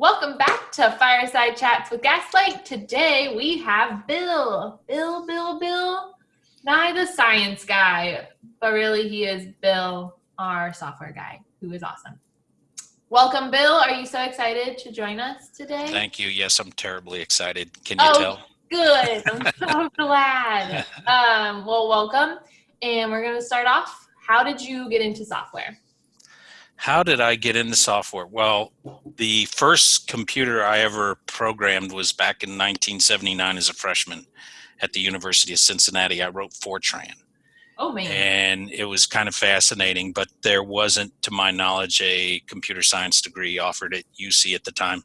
Welcome back to Fireside Chats with Gaslight. Today we have Bill. Bill, Bill, Bill. Not the science guy, but really he is Bill, our software guy, who is awesome. Welcome, Bill. Are you so excited to join us today? Thank you. Yes, I'm terribly excited. Can you Oh, tell? Good. I'm so glad. Um, well, welcome. And we're going to start off. How did you get into software? How did I get into software? Well, the first computer I ever programmed was back in 1979 as a freshman at the University of Cincinnati. I wrote Fortran. Oh, man. and it was kind of fascinating but there wasn't to my knowledge a computer science degree offered at uc at the time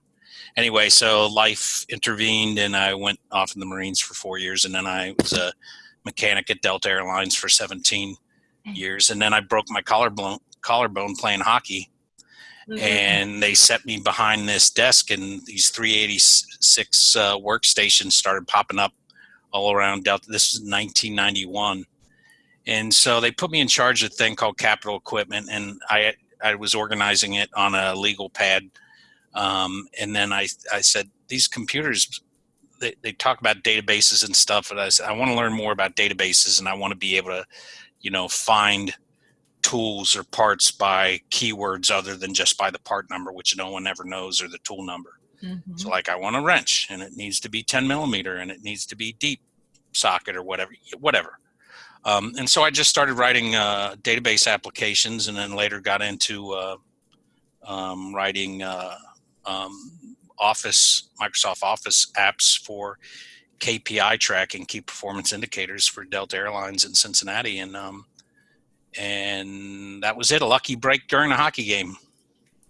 anyway so life intervened and i went off in the marines for four years and then i was a mechanic at delta airlines for 17 years and then i broke my collarbone collarbone playing hockey Mhm. and they set me behind this desk and these 386 uh, workstations started popping up all around delta this is 1991 and so they put me in charge of a thing called capital equipment and i i was organizing it on a legal pad um, and then i i said these computers they, they talk about databases and stuff and i said i want to learn more about databases and i want to be able to you know find tools or parts by keywords other than just by the part number which no one ever knows or the tool number Mhm. so like I want a wrench and it needs to be 10 millimeter and it needs to be deep socket or whatever, whatever. Um, and so I just started writing uh, database applications and then later got into uh, um, writing uh, um, Office, Microsoft Office apps for KPI tracking, key performance indicators for Delta Airlines in Cincinnati. And, um, and that was it, a lucky break during a hockey game.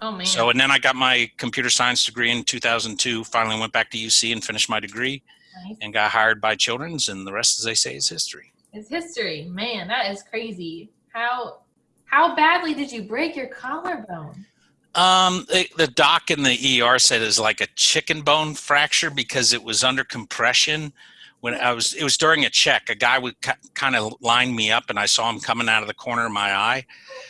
Oh, man. So, and then I got my computer science degree in 2002. Finally went back to UC and finished my degree Nice. and got hired by Children's. And the rest, as they say, is history. It's history. Man, that is crazy. How how badly did you break your collarbone? Um, the, the doc in the ER said it was like a chicken bone fracture because it was under compression. When I was, it was during a check. A guy would kind of line me up, and I saw him coming out of the corner of my eye.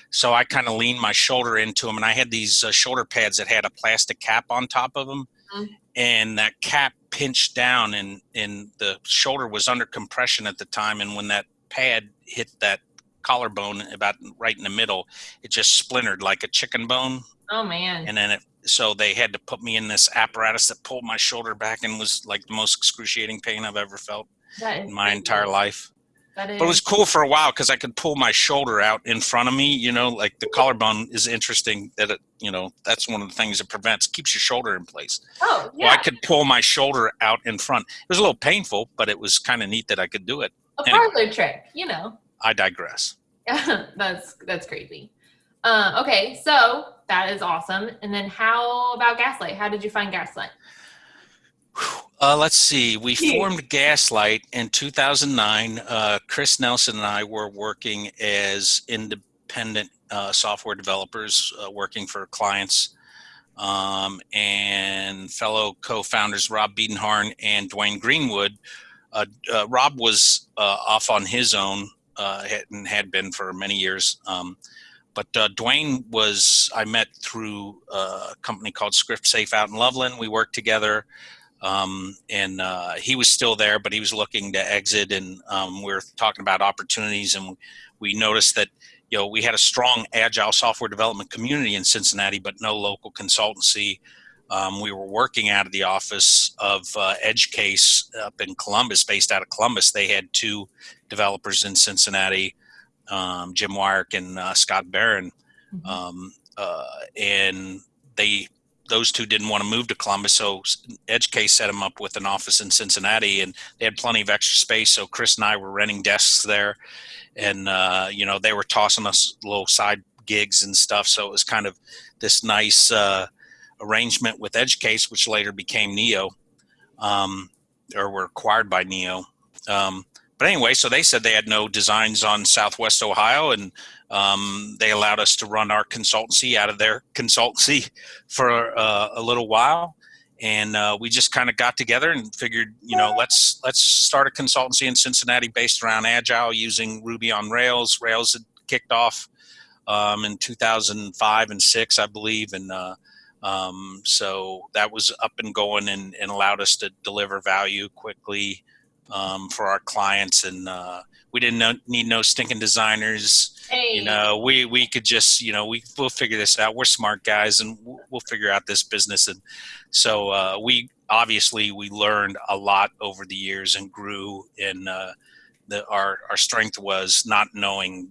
So I kind of leaned my shoulder into him, and I had these uh, shoulder pads that had a plastic cap on top of them, Mhm. and that cap pinched down, and and the shoulder was under compression at the time. And when that pad hit that collarbone about right in the middle, it just splintered like a chicken bone Oh man. and then it so they had to put me in this apparatus that pulled my shoulder back and was like the most excruciating pain I've ever felt in my crazy. entire life. But it was cool for a while because I could pull my shoulder out in front of me. You know, like the collarbone is interesting that it, you know, that's one of the things it prevents, keeps your shoulder in place. Oh Well, I could pull my shoulder out in front. It was a little painful, but it was kind of neat that I could do it. a anyway. parlor trick, you know. I digress. that's that's crazy. Uh, okay, so that is awesome. And then how about Gaslight? How did you find Gaslight? Uh, let's see. We formed Gaslight in 2009. Uh, Chris Nelson and I were working as independent uh, software developers, uh, working for clients, um, and fellow co-founders Rob Biedenharn and Dwayne Greenwood. Uh, uh, Rob was uh, off on his own uh, had- and had been for many years. Um, but uh, Dwayne was I met through uh, a company called Script Safe out in Loveland. We worked together um, and uh, he was still there, but he was looking to exit. And um, we are talking about opportunities, and we noticed that you know we had a strong agile software development community in Cincinnati, but no local consultancy. Um, we were working out of the office of uh, EdgeCase up in Columbus, based out of Columbus. They had two developers in Cincinnati, um, Jim Weirich and uh, Scott Barron Mhm. um, uh, and they those two didn't want to move to Columbus, so EdgeCase set them up with an office in Cincinnati, and they had plenty of extra space. So Chris and I were renting desks there, and uh, you know they were tossing us little side gigs and stuff. So it was kind of this nice uh, arrangement with EdgeCase, which later became Neo, um, or were acquired by Neo. Um, but anyway, so they said they had no designs on Southwest Ohio, and um, they allowed us to run our consultancy out of their consultancy for uh, a little while. And uh, we just kind of got together and figured, you know, let's let's start a consultancy in Cincinnati based around Agile using Ruby on Rails. Rails had kicked off um, in 2005 and six, I believe, and uh, Um, so that was up and going and, and allowed us to deliver value quickly um, for our clients. And uh, we didn't know, need no stinking designers. Hey. You know, we we could just you know we we'll figure this out. We're smart guys, and we'll, we'll figure out this business. And so uh, we obviously we learned a lot over the years and grew. And uh, the our our strength was not knowing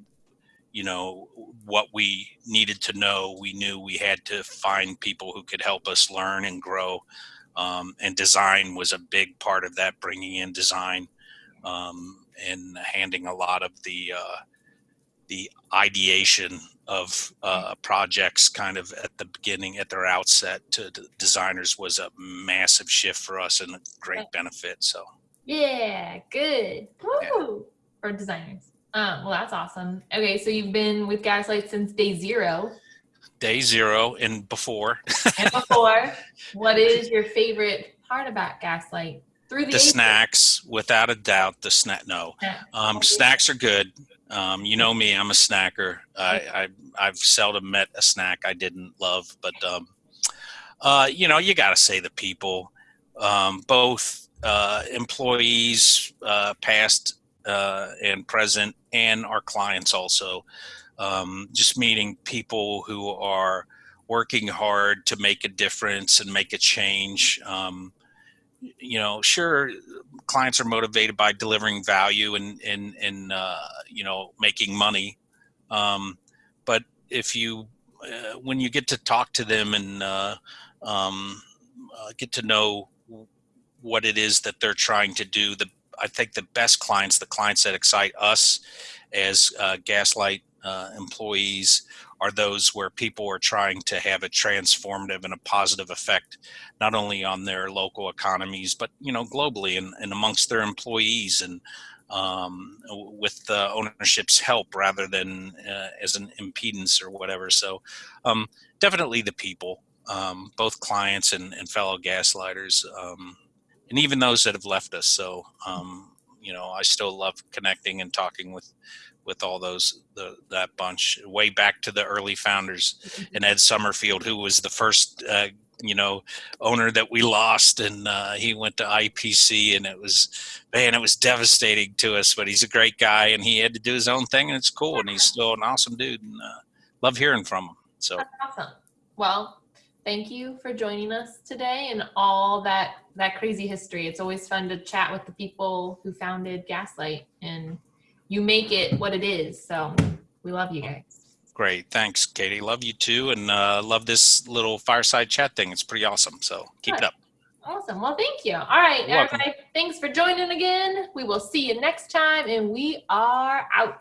you know what we needed to know we knew we had to find people who could help us learn and grow um, and design was a big part of that bringing in design um, and handing a lot of the uh, the ideation of uh, projects kind of at the beginning at their outset to the designers was a massive shift for us and a great benefit so Yeah, good. Woo! For designers. Um, well, that's awesome. Okay, so you've been with Gaslight since day zero. Day zero and before. And before, what is your favorite part about Gaslight? Through the, the snacks without a doubt the snack no. Um, snacks are good. Um, you know me i'm a snacker. I, I i've seldom met a snack i didn't love but um, uh, you know you gotta say the people. Um, both uh, employees uh, past uh, and present and our clients also um, just meeting people who are working hard to make a difference and make a change um, you know, sure, clients are motivated by delivering value and and and uh, you know making money, um, but if you uh, when you get to talk to them and uh, um, uh, get to know what it is that they're trying to do, the I think the best clients, the clients that excite us as uh, Gaslight uh, employees, are those where people are trying to have a transformative and a positive effect not only on their local economies but you know globally and, and amongst their employees and um, with the ownership's help rather than uh, as an impedance or whatever. So um, definitely the people um, both clients and, and fellow gaslighters um, and even those that have left us. So um, you know i still love connecting and talking with with all those the, that bunch way back to the early founders and Ed Summerfield, who was the first uh, you know owner that we lost, and uh, he went to IPC, and it was man, it was devastating to us. But he's a great guy, and he had to do his own thing, and it's cool, and he's still an awesome dude, and uh, love hearing from him. So That's awesome. Well, thank you for joining us today and all that that crazy history. It's always fun to chat with the people who founded Gaslight, and you make it what it is. So we love you guys. great, thanks, Katie. Love you too, and uh, love this little fireside chat thing. It's pretty awesome. So keep it up. Awesome. Well, thank you. All right, everybody. Thanks for joining again. We will see you next time, and we are out.